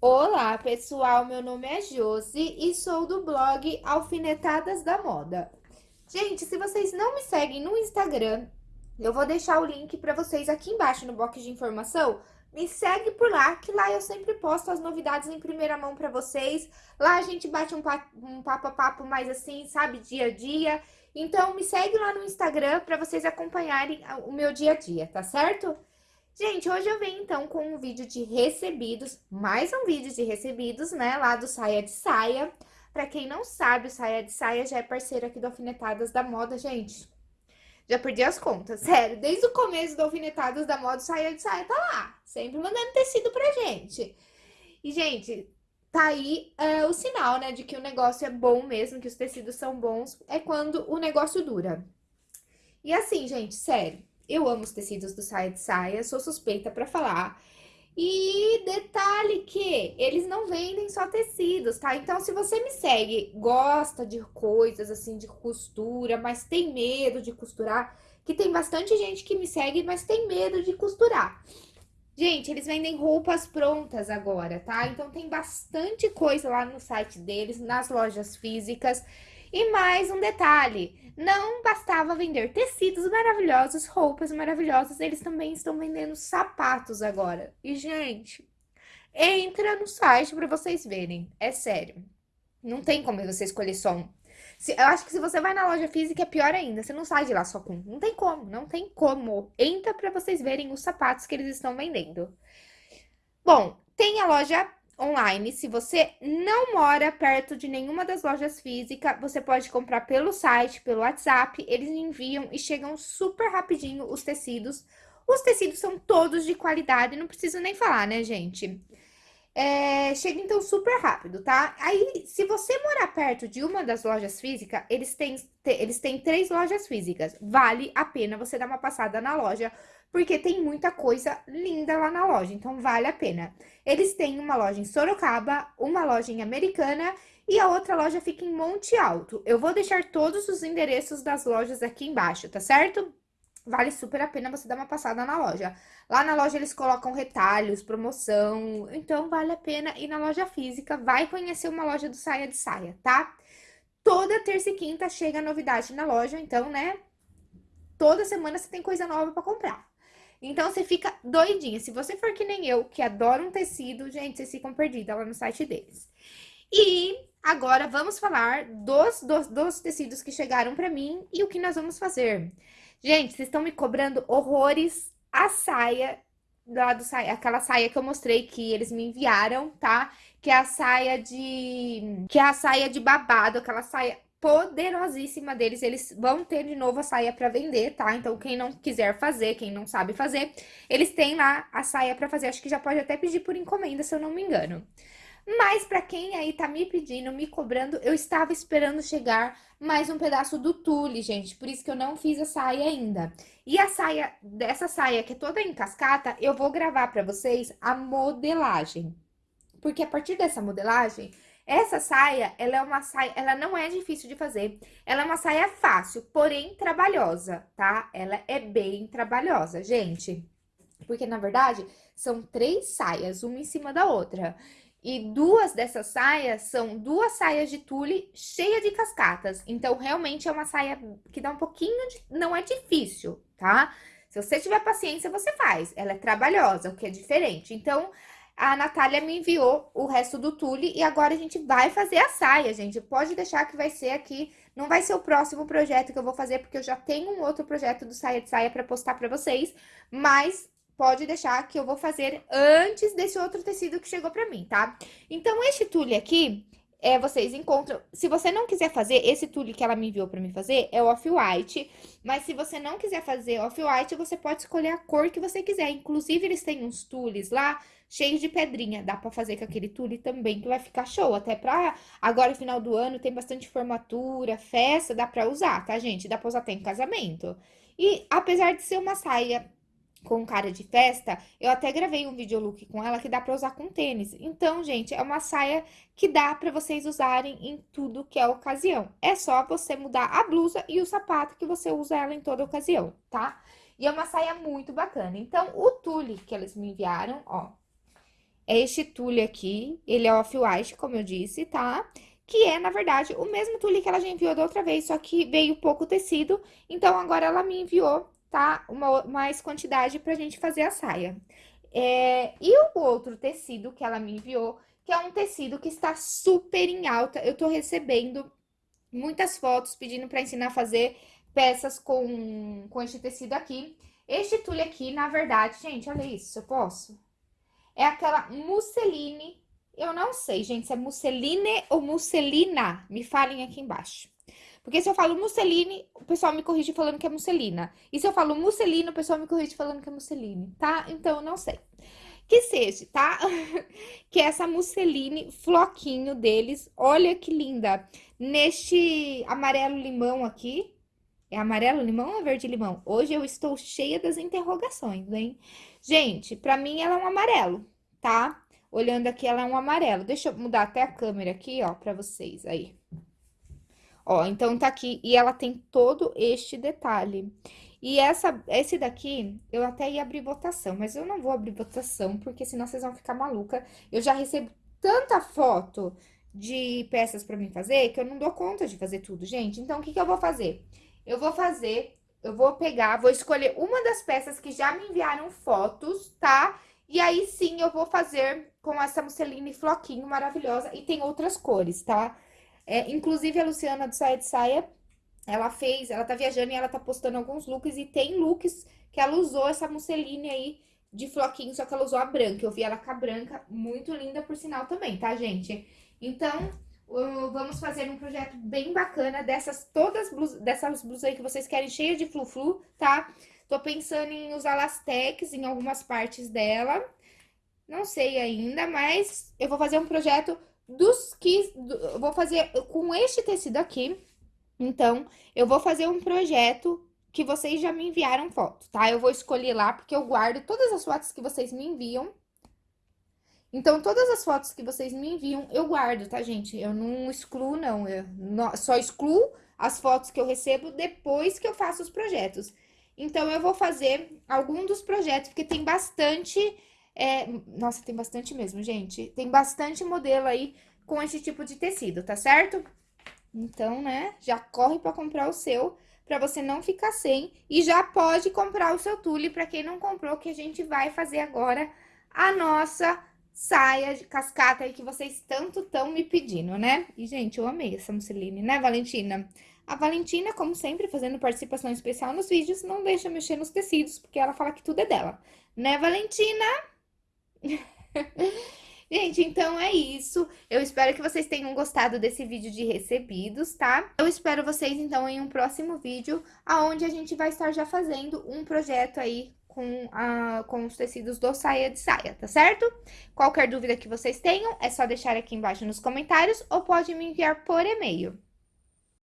Olá, pessoal, meu nome é Josi e sou do blog Alfinetadas da Moda. Gente, se vocês não me seguem no Instagram, eu vou deixar o link para vocês aqui embaixo no box de informação. Me segue por lá, que lá eu sempre posto as novidades em primeira mão para vocês. Lá a gente bate um papo, um papo a papo mais assim, sabe, dia a dia. Então, me segue lá no Instagram para vocês acompanharem o meu dia a dia, tá certo? Gente, hoje eu venho então com um vídeo de recebidos, mais um vídeo de recebidos, né, lá do Saia de Saia. Pra quem não sabe, o Saia de Saia já é parceiro aqui do Alfinetadas da Moda, gente. Já perdi as contas, sério. Desde o começo do Alfinetadas da Moda, o Saia de Saia tá lá, sempre mandando tecido pra gente. E, gente, tá aí é, o sinal, né, de que o negócio é bom mesmo, que os tecidos são bons, é quando o negócio dura. E assim, gente, sério, eu amo os tecidos do saia de saia, sou suspeita para falar. E detalhe que eles não vendem só tecidos, tá? Então, se você me segue, gosta de coisas assim, de costura, mas tem medo de costurar, que tem bastante gente que me segue, mas tem medo de costurar. Gente, eles vendem roupas prontas agora, tá? Então, tem bastante coisa lá no site deles, nas lojas físicas. E mais um detalhe, não bastava vender tecidos maravilhosos, roupas maravilhosas, eles também estão vendendo sapatos agora. E, gente, entra no site para vocês verem, é sério. Não tem como você escolher só um. Se, eu acho que se você vai na loja física é pior ainda, você não sai de lá só com. Não tem como, não tem como. Entra para vocês verem os sapatos que eles estão vendendo. Bom, tem a loja online. Se você não mora perto de nenhuma das lojas físicas, você pode comprar pelo site, pelo WhatsApp. Eles enviam e chegam super rapidinho os tecidos. Os tecidos são todos de qualidade, não preciso nem falar, né, gente? É, chega então super rápido, tá? Aí, se você morar perto de uma das lojas físicas, eles têm, eles têm três lojas físicas. Vale a pena você dar uma passada na loja, porque tem muita coisa linda lá na loja, então vale a pena. Eles têm uma loja em Sorocaba, uma loja em Americana e a outra loja fica em Monte Alto. Eu vou deixar todos os endereços das lojas aqui embaixo, tá certo? Vale super a pena você dar uma passada na loja. Lá na loja eles colocam retalhos, promoção, então vale a pena ir na loja física, vai conhecer uma loja do Saia de Saia, tá? Toda terça e quinta chega novidade na loja, então, né? Toda semana você tem coisa nova para comprar. Então, você fica doidinha. Se você for que nem eu, que adora um tecido, gente, vocês ficam perdidas lá no site deles. E agora vamos falar dos, dos, dos tecidos que chegaram para mim e o que nós vamos fazer. Gente, vocês estão me cobrando horrores a saia, lá do saia, aquela saia que eu mostrei que eles me enviaram, tá? Que é a saia de... que é a saia de babado, aquela saia poderosíssima deles. Eles vão ter de novo a saia para vender, tá? Então, quem não quiser fazer, quem não sabe fazer, eles têm lá a saia para fazer. Acho que já pode até pedir por encomenda, se eu não me engano. Mas para quem aí tá me pedindo, me cobrando, eu estava esperando chegar mais um pedaço do tule, gente. Por isso que eu não fiz a saia ainda. E a saia, dessa saia que é toda em cascata, eu vou gravar para vocês a modelagem. Porque a partir dessa modelagem, essa saia, ela é uma saia, ela não é difícil de fazer. Ela é uma saia fácil, porém trabalhosa, tá? Ela é bem trabalhosa, gente. Porque, na verdade, são três saias, uma em cima da outra. E duas dessas saias são duas saias de tule cheia de cascatas. Então, realmente é uma saia que dá um pouquinho de... Não é difícil, tá? Se você tiver paciência, você faz. Ela é trabalhosa, o que é diferente. Então, a Natália me enviou o resto do tule e agora a gente vai fazer a saia, gente. Pode deixar que vai ser aqui, não vai ser o próximo projeto que eu vou fazer, porque eu já tenho um outro projeto do saia de saia para postar para vocês, mas pode deixar que eu vou fazer antes desse outro tecido que chegou para mim, tá? Então, este tule aqui, é, vocês encontram... Se você não quiser fazer, esse tule que ela me enviou para mim fazer é off-white, mas se você não quiser fazer off-white, você pode escolher a cor que você quiser. Inclusive, eles têm uns tules lá cheio de pedrinha. Dá pra fazer com aquele tule também, que vai ficar show. Até pra agora, final do ano, tem bastante formatura, festa, dá pra usar, tá, gente? Dá pra usar até em casamento. E apesar de ser uma saia com cara de festa, eu até gravei um videolook com ela que dá pra usar com tênis. Então, gente, é uma saia que dá pra vocês usarem em tudo que é ocasião. É só você mudar a blusa e o sapato que você usa ela em toda ocasião, tá? E é uma saia muito bacana. Então, o tule que eles me enviaram, ó, é este tule aqui, ele é off-white, como eu disse, tá? Que é, na verdade, o mesmo tule que ela já enviou da outra vez, só que veio pouco tecido, então agora ela me enviou, tá? Uma mais quantidade pra gente fazer a saia. É, e o outro tecido que ela me enviou, que é um tecido que está super em alta, eu tô recebendo muitas fotos pedindo pra ensinar a fazer peças com, com este tecido aqui. Este tule aqui, na verdade, gente, olha isso, eu posso? É aquela musseline, eu não sei, gente, se é musseline ou musselina, me falem aqui embaixo. Porque se eu falo musseline, o pessoal me corrige falando que é musselina. E se eu falo musselina, o pessoal me corrige falando que é musseline, tá? Então, eu não sei. Que seja, tá? que é essa musseline, floquinho deles, olha que linda. Neste amarelo limão aqui, é amarelo limão ou verde limão? Hoje eu estou cheia das interrogações, hein? Gente, pra mim ela é um amarelo, tá? Olhando aqui, ela é um amarelo. Deixa eu mudar até a câmera aqui, ó, pra vocês aí. Ó, então tá aqui. E ela tem todo este detalhe. E essa, esse daqui, eu até ia abrir votação, mas eu não vou abrir votação, porque senão vocês vão ficar maluca. Eu já recebo tanta foto de peças pra mim fazer, que eu não dou conta de fazer tudo, gente. Então, o que que eu vou fazer? Eu vou fazer, eu vou pegar, vou escolher uma das peças que já me enviaram fotos, tá? E aí, sim, eu vou fazer com essa musseline floquinho maravilhosa. E tem outras cores, tá? É, inclusive, a Luciana do Saia de Saia, ela fez, ela tá viajando e ela tá postando alguns looks. E tem looks que ela usou essa musseline aí de floquinho, só que ela usou a branca. Eu vi ela com a branca, muito linda por sinal também, tá, gente? Então, vamos fazer um projeto bem bacana dessas todas blusas, dessas blusas aí que vocês querem cheia de flu-flu, tá? Tô pensando em usar lastex em algumas partes dela. Não sei ainda, mas eu vou fazer um projeto dos que... Do, vou fazer com este tecido aqui. Então, eu vou fazer um projeto que vocês já me enviaram foto, tá? Eu vou escolher lá, porque eu guardo todas as fotos que vocês me enviam então, todas as fotos que vocês me enviam, eu guardo, tá, gente? Eu não excluo, não. Eu só excluo as fotos que eu recebo depois que eu faço os projetos. Então, eu vou fazer algum dos projetos, porque tem bastante... É... Nossa, tem bastante mesmo, gente. Tem bastante modelo aí com esse tipo de tecido, tá certo? Então, né, já corre pra comprar o seu, pra você não ficar sem. E já pode comprar o seu tule pra quem não comprou, que a gente vai fazer agora a nossa saia de cascata aí que vocês tanto estão me pedindo, né? E, gente, eu amei essa musseline, né, Valentina? A Valentina, como sempre, fazendo participação especial nos vídeos, não deixa mexer nos tecidos, porque ela fala que tudo é dela. Né, Valentina? Gente, então é isso. Eu espero que vocês tenham gostado desse vídeo de recebidos, tá? Eu espero vocês, então, em um próximo vídeo, aonde a gente vai estar já fazendo um projeto aí com, a, com os tecidos do saia de saia, tá certo? Qualquer dúvida que vocês tenham, é só deixar aqui embaixo nos comentários ou pode me enviar por e-mail.